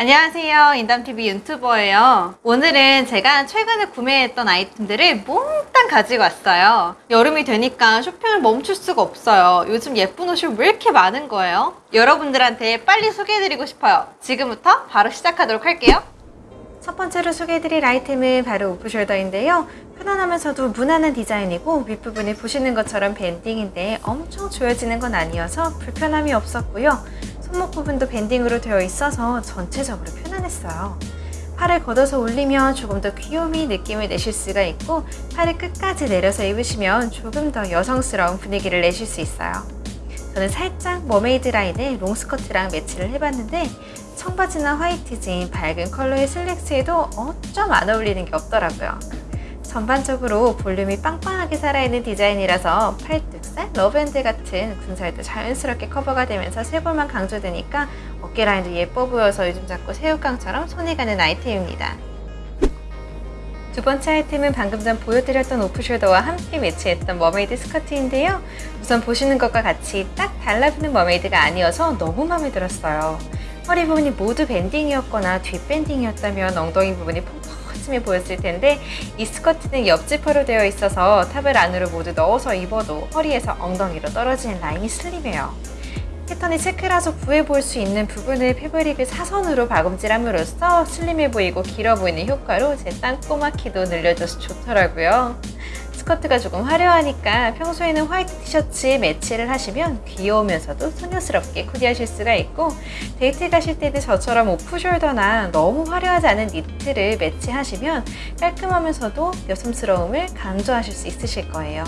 안녕하세요. 인담TV 유튜버예요. 오늘은 제가 최근에 구매했던 아이템들을 몽땅 가지고 왔어요. 여름이 되니까 쇼핑을 멈출 수가 없어요. 요즘 예쁜 옷이 왜 이렇게 많은 거예요? 여러분들한테 빨리 소개해드리고 싶어요. 지금부터 바로 시작하도록 할게요. 첫 번째로 소개해드릴 아이템은 바로 오프숄더인데요. 편안하면서도 무난한 디자인이고 윗부분이 보시는 것처럼 밴딩인데 엄청 조여지는 건 아니어서 불편함이 없었고요. 손목 부분도 밴딩으로 되어 있어서 전체적으로 편안했어요. 팔을 걷어서 올리면 조금 더 귀요미 느낌을 내실 수가 있고 팔을 끝까지 내려서 입으시면 조금 더 여성스러운 분위기를 내실 수 있어요. 저는 살짝 머메이드 라인의 롱스커트랑 매치를 해봤는데 청바지나 화이트 진 밝은 컬러의 슬랙스에도 어쩜 안 어울리는 게 없더라고요. 전반적으로 볼륨이 빵빵하게 살아있는 디자인이라서 팔뚝살, 러브핸들 같은 군살도 자연스럽게 커버가 되면서 쇄골만 강조되니까 어깨 라인도 예뻐 보여서 요즘 자꾸 새우깡처럼 손이 가는 아이템입니다. 두 번째 아이템은 방금 전 보여드렸던 오프숄더와 함께 매치했던 머메이드 스커트인데요. 우선 보시는 것과 같이 딱 달라붙는 머메이드가 아니어서 너무 마음에 들었어요. 허리 부분이 모두 밴딩이었거나 뒷밴딩이었다면 엉덩이 부분이 펑퍼짐해 보였을 텐데 이 스커트는 옆지퍼로 되어 있어서 탑을 안으로 모두 넣어서 입어도 허리에서 엉덩이로 떨어지는 라인이 슬림해요. 패턴이 체크라서 구해 볼수 있는 부분을 패브릭을 사선으로 박음질함으로써 슬림해 보이고 길어 보이는 효과로 제 땅꼬마 키도 늘려줘서 좋더라고요. 스커트가 조금 화려하니까 평소에는 화이트 티셔츠에 매치를 하시면 귀여우면서도 소녀스럽게 코디하실 수가 있고 데이트 가실 때도 저처럼 오프숄더나 너무 화려하지 않은 니트를 매치하시면 깔끔하면서도 여성스러움을 강조하실 수 있으실 거예요.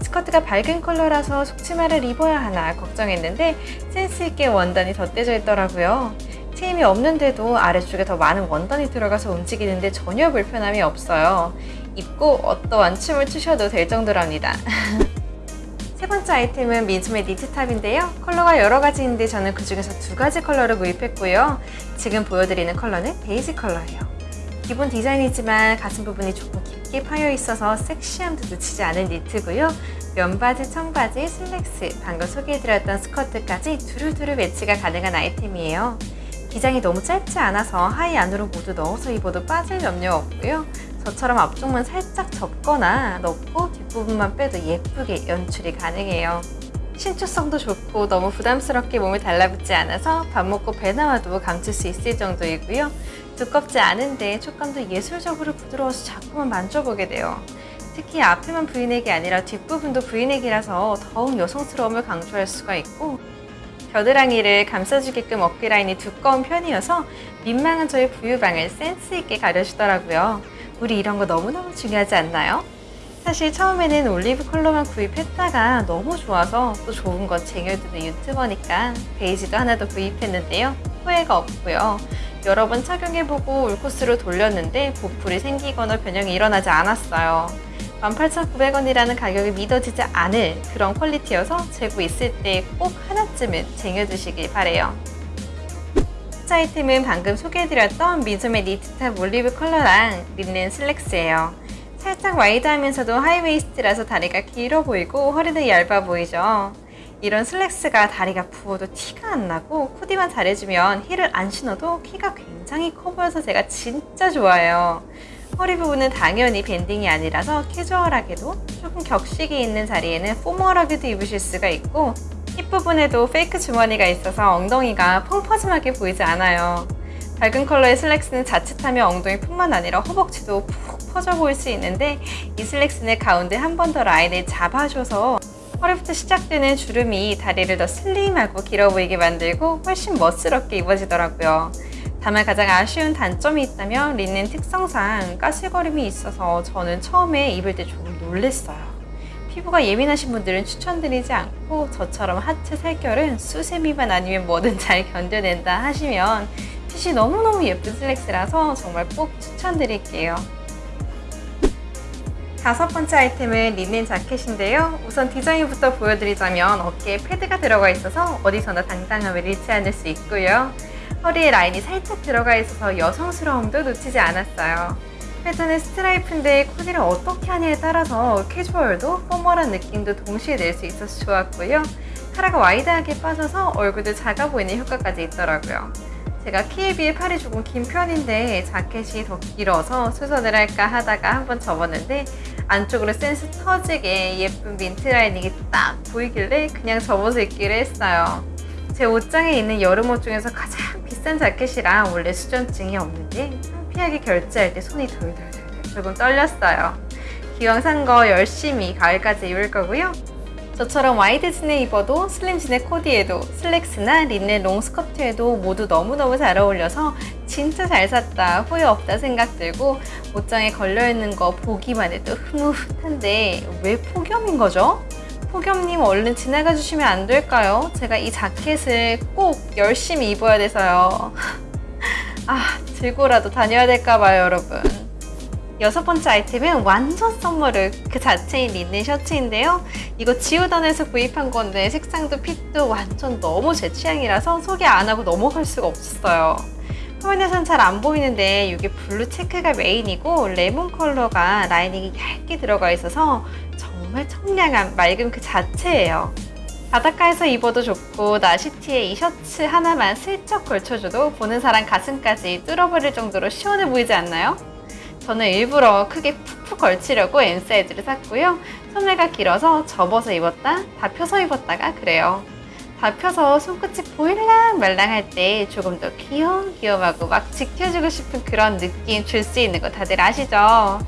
스커트가 밝은 컬러라서 속치마를 입어야 하나 걱정했는데 센스있게 원단이 덧대져 있더라고요. 트임이 없는데도 아래쪽에 더 많은 원단이 들어가서 움직이는데 전혀 불편함이 없어요. 입고 어떠한 춤을 추셔도 될 정도랍니다. 세 번째 아이템은 민소매 니트탑인데요. 컬러가 여러 가지인데 저는 그 중에서 두 가지 컬러를 구입했고요. 지금 보여드리는 컬러는 베이지 컬러예요. 기본 디자인이지만 가슴 부분이 조금 깊게 파여 있어서 섹시함도 놓치지 않은 니트고요. 면바지, 청바지, 슬랙스, 방금 소개해드렸던 스커트까지 두루두루 매치가 가능한 아이템이에요. 기장이 너무 짧지 않아서 하의 안으로 모두 넣어서 입어도 빠질 염려 없고요. 저처럼 앞쪽만 살짝 접거나 넣고 뒷부분만 빼도 예쁘게 연출이 가능해요. 신축성도 좋고 너무 부담스럽게 몸에 달라붙지 않아서 밥 먹고 배 나와도 감출 수 있을 정도이고요. 두껍지 않은데 촉감도 예술적으로 부드러워서 자꾸만 만져보게 돼요. 특히 앞에만 브이넥이 아니라 뒷부분도 브이넥이라서 더욱 여성스러움을 강조할 수가 있고 겨드랑이를 감싸주게끔 어깨 라인이 두꺼운 편이어서 민망한 저의 부유방을 센스있게 가려주더라고요. 우리 이런 거 너무너무 중요하지 않나요? 사실 처음에는 올리브 컬러만 구입했다가 너무 좋아서 또 좋은 건 쟁여두는 유튜버니까 베이지도 하나 더 구입했는데요. 후회가 없고요. 여러 번 착용해보고 울코스로 돌렸는데 보풀이 생기거나 변형이 일어나지 않았어요. 18,900원이라는 가격이 믿어지지 않을 그런 퀄리티여서 재고 있을 때 꼭 하나쯤은 쟁여두시길 바래요. 첫 아이템은 방금 소개해드렸던 민소매 니트탑 올리브 컬러랑 린넨 슬랙스예요. 살짝 와이드하면서도 하이웨이스트라서 다리가 길어 보이고 허리도 얇아 보이죠. 이런 슬랙스가 다리가 부어도 티가 안 나고 코디만 잘해주면 힐을 안 신어도 키가 굉장히 커 보여서 제가 진짜 좋아해요. 허리 부분은 당연히 밴딩이 아니라서 캐주얼하게도 조금 격식이 있는 자리에는 포멀하게도 입으실 수가 있고 힙 부분에도 페이크 주머니가 있어서 엉덩이가 펑퍼짐하게 보이지 않아요. 밝은 컬러의 슬랙스는 자칫하면 엉덩이뿐만 아니라 허벅지도 푹 퍼져 보일 수 있는데 이 슬랙스는 가운데 한 번 더 라인을 잡아줘서 허리부터 시작되는 주름이 다리를 더 슬림하고 길어 보이게 만들고 훨씬 멋스럽게 입어지더라고요. 다만 가장 아쉬운 단점이 있다면 린넨 특성상 가시거림이 있어서 저는 처음에 입을 때 조금 놀랬어요. 피부가 예민하신 분들은 추천드리지 않고 저처럼 하체 살결은 수세미만 아니면 뭐든 잘 견뎌낸다 하시면 핏이 너무너무 예쁜 슬랙스라서 정말 꼭 추천드릴게요. 다섯 번째 아이템은 린넨 자켓인데요. 우선 디자인부터 보여드리자면 어깨에 패드가 들어가 있어서 어디서나 당당함을 잃지 않을 수 있고요. 허리에 라인이 살짝 들어가 있어서 여성스러움도 놓치지 않았어요. 패턴은 스트라이프인데 코디를 어떻게 하냐에 따라서 캐주얼도 포멀한 느낌도 동시에 낼 수 있어서 좋았고요. 카라가 와이드하게 빠져서 얼굴도 작아 보이는 효과까지 있더라고요. 제가 키에 비해 팔이 조금 긴 편인데 자켓이 더 길어서 수선을 할까 하다가 한번 접었는데 안쪽으로 센스 터지게 예쁜 민트 라이닝이 딱 보이길래 그냥 접어서 입기로 했어요. 제 옷장에 있는 여름 옷 중에서 가장 비싼 자켓이라 원래 수전증이 없는데 창피하게 결제할 때 손이 덜덜덜 조금 떨렸어요. 기왕 산 거 열심히 가을까지 입을 거고요. 저처럼 와이드 진에 입어도 슬림 진의 코디에도 슬랙스나 린넨 롱스커트에도 모두 너무너무 잘 어울려서 진짜 잘 샀다 후회 없다 생각 들고 옷장에 걸려있는 거 보기만 해도 흐뭇한데 왜 폭염인 거죠? 폭염님 얼른 지나가 주시면 안 될까요? 제가 이 자켓을 꼭 열심히 입어야 돼서요. 아, 들고라도 다녀야 될까봐요, 여러분. 여섯 번째 아이템은 완전 summer look 그 자체인 린넨 셔츠인데요. 이거 지우던에서 구입한 건데 색상도 fit도 완전 너무 제 취향이라서 소개 안 하고 넘어갈 수가 없었어요. 화면에선 잘 안 보이는데 이게 블루 체크가 메인이고 레몬 컬러가 lining이 얇게 들어가 있어서 정말 청량한 맑음 그 자체예요. 바닷가에서 입어도 좋고 나시티에 이 셔츠 하나만 슬쩍 걸쳐줘도 보는 사람 가슴까지 뚫어버릴 정도로 시원해 보이지 않나요? 저는 일부러 크게 푹푹 걸치려고 M 사이즈를 샀고요. 소매가 길어서 접어서 입었다, 다 펴서 입었다가 그래요. 다 펴서 손끝이 보일랑 말랑 할 때 조금 더 귀염귀염하고 막 지켜주고 싶은 그런 느낌 줄 수 있는 거 다들 아시죠?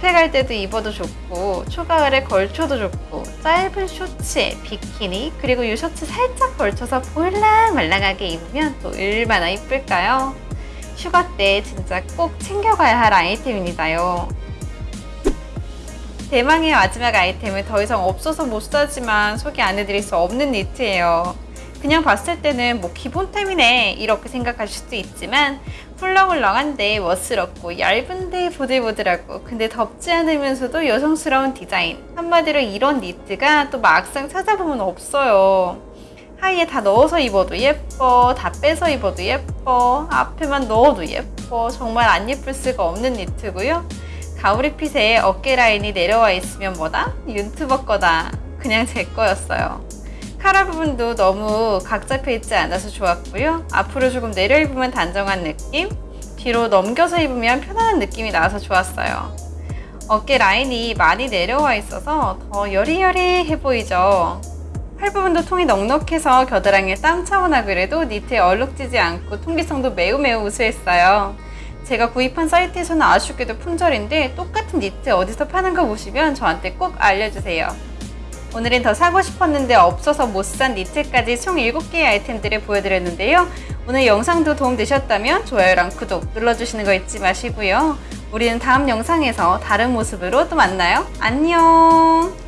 갈 때도 입어도 좋고 초가을에 걸쳐도 좋고 짧은 쇼츠에 비키니 그리고 이 셔츠 살짝 걸쳐서 보일랑 말랑하게 입으면 또 얼마나 이쁠까요? 휴가 때 진짜 꼭 챙겨가야 할 아이템입니다요. 대망의 마지막 아이템은 더 이상 없어서 못 사지만 소개 안 해드릴 수 없는 니트예요. 그냥 봤을 때는 뭐 기본템이네 이렇게 생각하실 수도 있지만 훌렁훌렁한데 멋스럽고 얇은데 보들보들하고 근데 덥지 않으면서도 여성스러운 디자인. 한마디로 이런 니트가 또 막상 찾아보면 없어요. 하의에 다 넣어서 입어도 예뻐 다 빼서 입어도 예뻐 앞에만 넣어도 예뻐. 정말 안 예쁠 수가 없는 니트고요. 가오리 핏에 어깨 라인이 내려와 있으면 뭐다? 윤트버 거다. 그냥 제 거였어요 카라 부분도 너무 각 잡혀 있지 않아서 좋았고요. 앞으로 조금 내려 입으면 단정한 느낌, 뒤로 넘겨서 입으면 편안한 느낌이 나와서 좋았어요. 어깨 라인이 많이 내려와 있어서 더 여리여리해 보이죠. 팔 부분도 통이 넉넉해서 겨드랑이에 땀 차거나 그래도 니트에 얼룩지지 않고 통기성도 매우 매우 우수했어요. 제가 구입한 사이트에서는 아쉽게도 품절인데 똑같은 니트 어디서 파는 거 보시면 저한테 꼭 알려주세요. 오늘은 더 사고 싶었는데 없어서 못 산 니트까지 총 7개의 아이템들을 보여드렸는데요. 오늘 영상도 도움되셨다면 좋아요랑 구독 눌러주시는 거 잊지 마시고요. 우리는 다음 영상에서 다른 모습으로 또 만나요. 안녕!